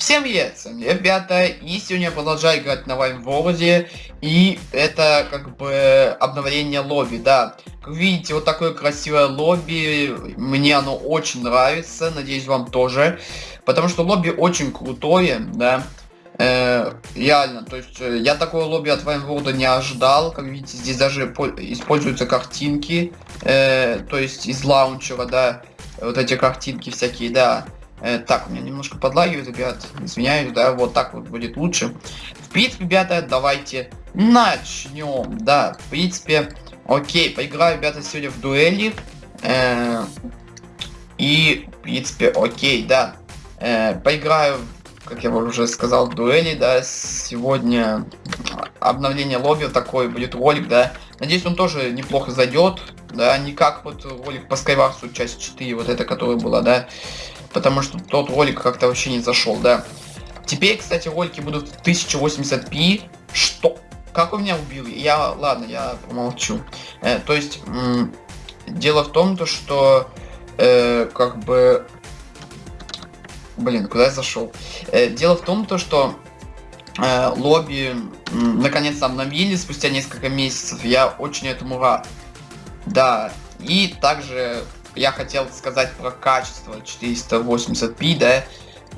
Всем привет, ребята, и сегодня я продолжаю играть на Вайн World, и это как бы обновление лобби, да. Как видите, вот такое красивое лобби, мне оно очень нравится, надеюсь вам тоже, потому что лобби очень крутое, да. Э, реально, то есть э, я такого лобби от Вайн World не ожидал, как видите, здесь даже используются картинки, э, то есть из лаунчера, да, вот эти картинки всякие, да. Э, так, у меня немножко подлагивает, ребят. Извиняюсь, да, вот так вот будет лучше. В принципе, ребята, давайте начнем. Да, в принципе, окей, поиграю, ребята, сегодня в дуэли. Э, и, в принципе, окей, да. Э, поиграю, как я уже сказал, в дуэли, да. Сегодня обновление лобби, такой будет ролик, да. Надеюсь, он тоже неплохо зайдет. Да, не как вот ролик по Skywars часть 4, вот это, которая была, да потому что тот ролик как-то вообще не зашел, да. Теперь, кстати, ролики будут в 1080p. Что? Как у меня убил? Я, ладно, я помолчу. Э, то есть, дело в том, то, что, э, как бы... Блин, куда я зашел? Э, дело в том, то, что э, лобби наконец-то обновили спустя несколько месяцев. Я очень этому рад. Да, и также я хотел сказать про качество 480p, да?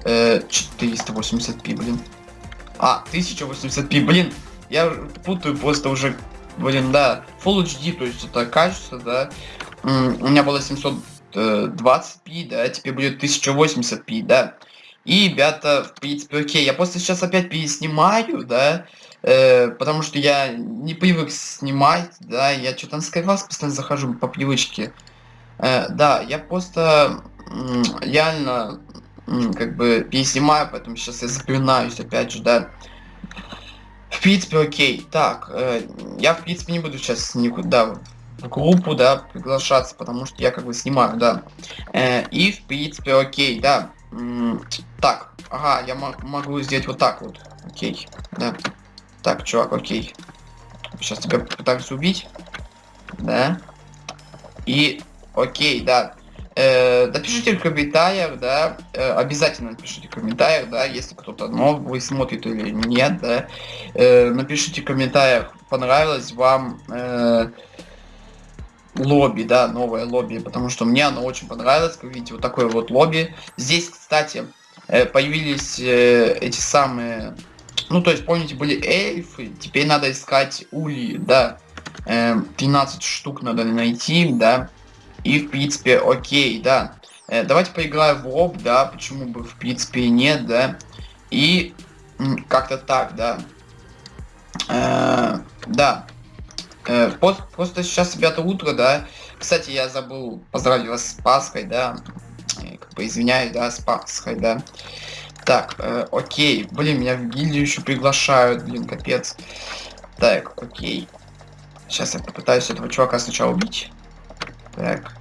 Э, 480p, блин. А, 1080p, блин. Я путаю просто уже, блин, да. Full HD, то есть это качество, да. У меня было 720p, да, теперь будет 1080p, да. И, ребята, в принципе, окей. Я просто сейчас опять переснимаю, да. Э, потому что я не привык снимать, да. Я что-то на Skywars постоянно захожу по привычке. Э, да, я просто реально как бы переснимаю, поэтому сейчас я запинаюсь опять же, да. В принципе, окей. Так, э, я в принципе не буду сейчас никуда в группу, да, приглашаться, потому что я как бы снимаю, да. Э, и в принципе, окей, да. Так, ага, я могу сделать вот так вот. Окей, да. Так, чувак, окей. Сейчас тебя пытаюсь убить. Да. И Окей, да. Э, напишите в комментариях, да, э, обязательно напишите в комментариях, да, если кто-то новый смотрит или нет, да. Э, напишите в комментариях, понравилось вам э, лобби, да, новое лобби, потому что мне оно очень понравилось, как видите, вот такое вот лобби. Здесь, кстати, э, появились э, эти самые, ну, то есть, помните, были эльфы, теперь надо искать ули, да, э, 13 штук надо найти, да. И, в принципе, окей, да. Э, давайте поиграем в лоб, да, почему бы, в принципе, нет, да. И как-то так, да. Э, да. Э, просто, просто сейчас, ребята, утро, да. Кстати, я забыл поздравить вас с Пасхой, да. Э, как бы извиняюсь, да, с Пасхой, да. Так, э, окей. Блин, меня в гильдию еще приглашают, блин, капец. Так, окей. Сейчас я попытаюсь этого чувака сначала убить. Так.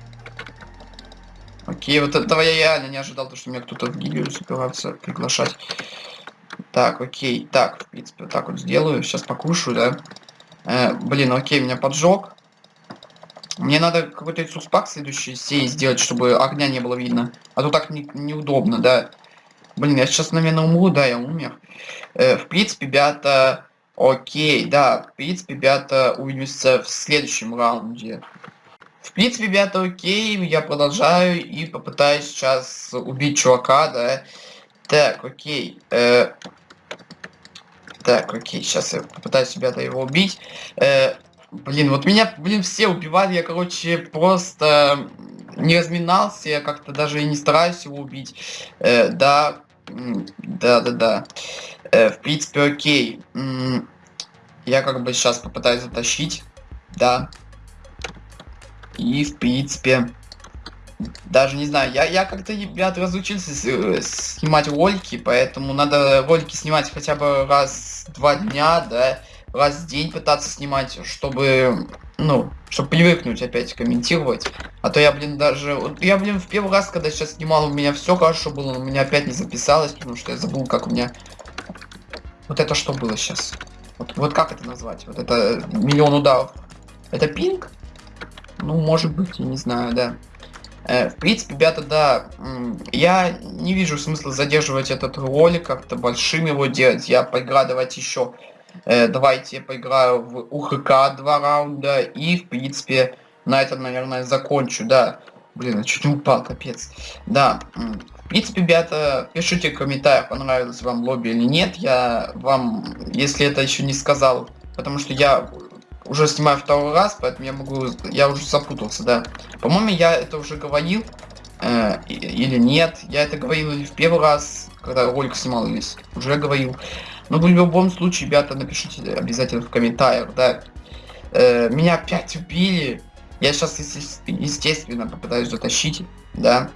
Окей, вот этого я реально не ожидал, то, что меня кто-то в гильдию собирается приглашать. Так, окей. Так, в принципе, вот так вот сделаю. Сейчас покушаю, да. Э, блин, окей, меня поджег. Мне надо какой-то суспак следующий сей сделать, чтобы огня не было видно. А то так не, неудобно, да. Блин, я сейчас, наверное, умру, да, я умер. Э, в принципе, ребята, окей, да, в принципе, ребята, увидимся в следующем раунде. В принципе, ребята, окей, я продолжаю и попытаюсь сейчас убить чувака, да. Так, окей. Э, так, окей, сейчас я попытаюсь, ребята, его убить. Э, блин, вот меня, блин, все убивали, я, короче, просто не разминался, я как-то даже и не стараюсь его убить. Э, да, да, да, да. Э, в принципе, окей. Я как бы сейчас попытаюсь затащить. Да. И, в принципе, даже не знаю, я, я как-то, ребят, разучился э, снимать ролики, поэтому надо ролики снимать хотя бы раз два дня, да, раз в день пытаться снимать, чтобы, ну, чтобы привыкнуть опять комментировать. А то я, блин, даже, я, блин, в первый раз, когда сейчас снимал, у меня все хорошо было, но у меня опять не записалось, потому что я забыл, как у меня... Вот это что было сейчас? Вот, вот как это назвать? Вот это миллион ударов. Это пинг? Ну, может быть, я не знаю, да. Э, в принципе, ребята, да, я не вижу смысла задерживать этот ролик, как-то большим его делать. Я поиграю, давайте еще, э, давайте я поиграю в УХК два раунда и, в принципе, на этом, наверное, закончу, да. Блин, я чуть не упал, капец. Да, в принципе, ребята, пишите в комментариях, понравилось вам лобби или нет. Я вам, если это еще не сказал, потому что я уже снимаю второй раз, поэтому я могу, я уже запутался, да. По-моему, я это уже говорил, э, или нет. Я это говорил или в первый раз, когда ролик снимал, или уже говорил. Но в любом случае, ребята, напишите обязательно в комментариях, да. Э, меня опять убили. Я сейчас, естественно, попытаюсь затащить, да.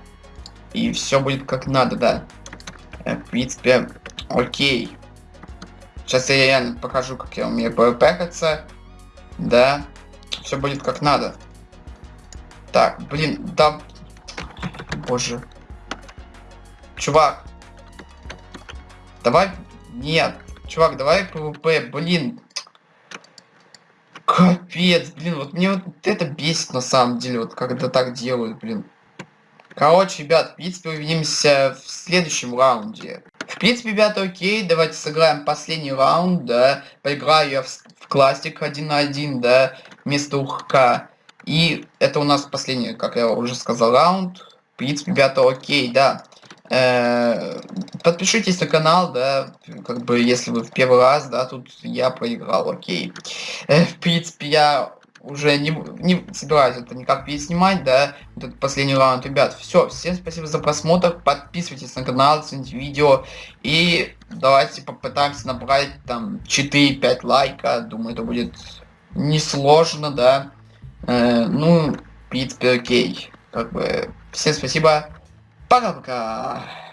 И все будет как надо, да. Э, в принципе, окей. Сейчас я реально покажу, как я умею пэкаться. Да. Все будет как надо. Так, блин, да... Боже. Чувак. Давай... Нет. Чувак, давай PvP, блин. Капец, блин, вот мне вот это бесит на самом деле, вот когда так делают, блин. Короче, ребят, в принципе, увидимся в следующем раунде. В принципе, ребята, окей, давайте сыграем последний раунд, да. Поиграю я в, в классик 1 на 1, да, вместо УХК. И это у нас последний, как я уже сказал, раунд. В принципе, ребята, окей, да. Э, подпишитесь на канал, да, как бы, если вы в первый раз, да, тут я проиграл, окей. Э, в принципе, я уже не, не собираюсь это никак переснимать, да, этот последний раунд. Ребят, все, всем спасибо за просмотр, подписывайтесь на канал, цените видео, и давайте попытаемся набрать там 4-5 лайка, думаю, это будет несложно, да. Э, ну, в принципе, окей. Как бы, всем спасибо, пока-пока.